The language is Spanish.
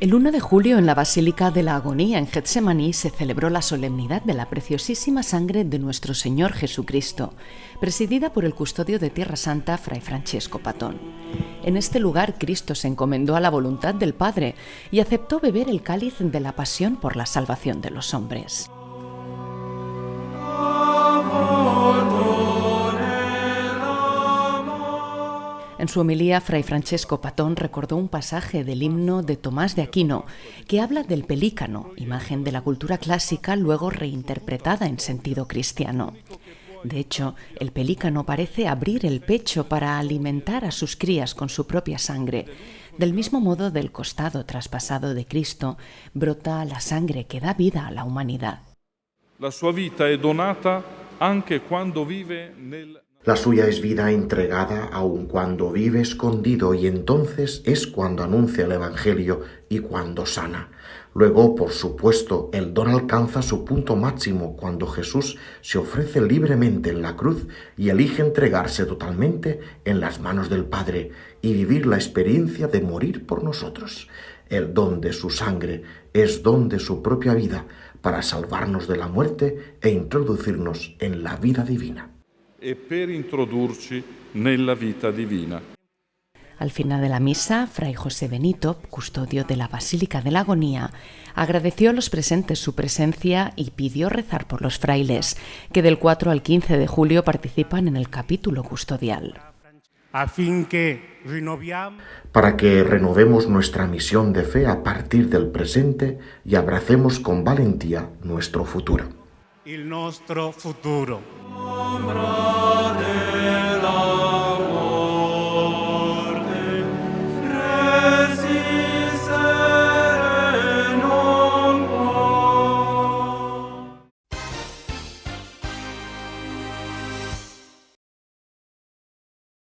El 1 de julio en la Basílica de la Agonía en Getsemaní se celebró la solemnidad de la preciosísima sangre de nuestro Señor Jesucristo, presidida por el custodio de Tierra Santa, Fray Francesco Patón. En este lugar Cristo se encomendó a la voluntad del Padre y aceptó beber el cáliz de la pasión por la salvación de los hombres. En su homilía, Fray Francesco Patón recordó un pasaje del himno de Tomás de Aquino que habla del pelícano, imagen de la cultura clásica luego reinterpretada en sentido cristiano. De hecho, el pelícano parece abrir el pecho para alimentar a sus crías con su propia sangre. Del mismo modo, del costado traspasado de Cristo brota la sangre que da vida a la humanidad. La sua vita è donata anche quando vive nel la suya es vida entregada aun cuando vive escondido y entonces es cuando anuncia el Evangelio y cuando sana. Luego, por supuesto, el don alcanza su punto máximo cuando Jesús se ofrece libremente en la cruz y elige entregarse totalmente en las manos del Padre y vivir la experiencia de morir por nosotros. El don de su sangre es don de su propia vida para salvarnos de la muerte e introducirnos en la vida divina. E per introdurci nella vita divina. Al final de la misa, Fray José Benito, custodio de la Basílica de la Agonía, agradeció a los presentes su presencia y pidió rezar por los frailes, que del 4 al 15 de julio participan en el capítulo custodial. Para que renovemos nuestra misión de fe a partir del presente y abracemos con valentía nuestro futuro. Il nostro futuro. sombra.